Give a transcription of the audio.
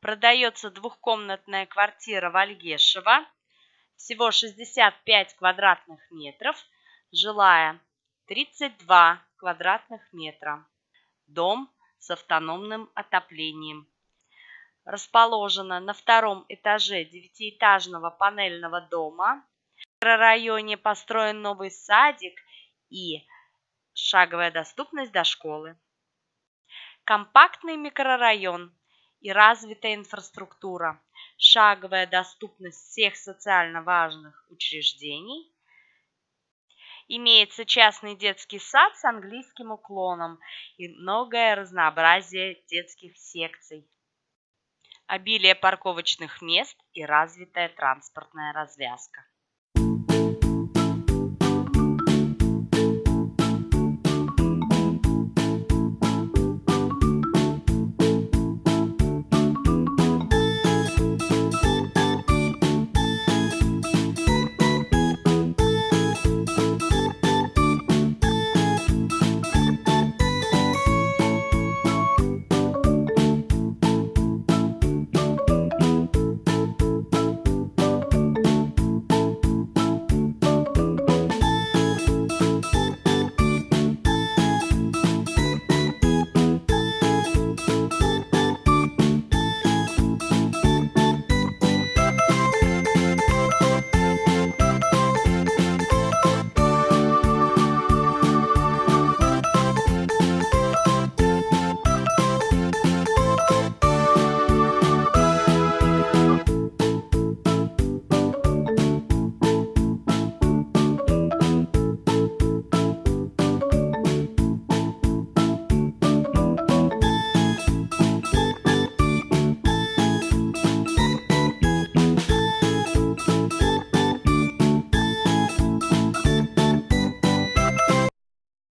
Продается двухкомнатная квартира в Альгешево. Всего 65 квадратных метров. Жилая 32 квадратных метра. Дом с автономным отоплением. Расположена на втором этаже девятиэтажного панельного дома. В микрорайоне построен новый садик и шаговая доступность до школы. Компактный микрорайон и развитая инфраструктура, шаговая доступность всех социально важных учреждений. Имеется частный детский сад с английским уклоном и многое разнообразие детских секций. Обилие парковочных мест и развитая транспортная развязка.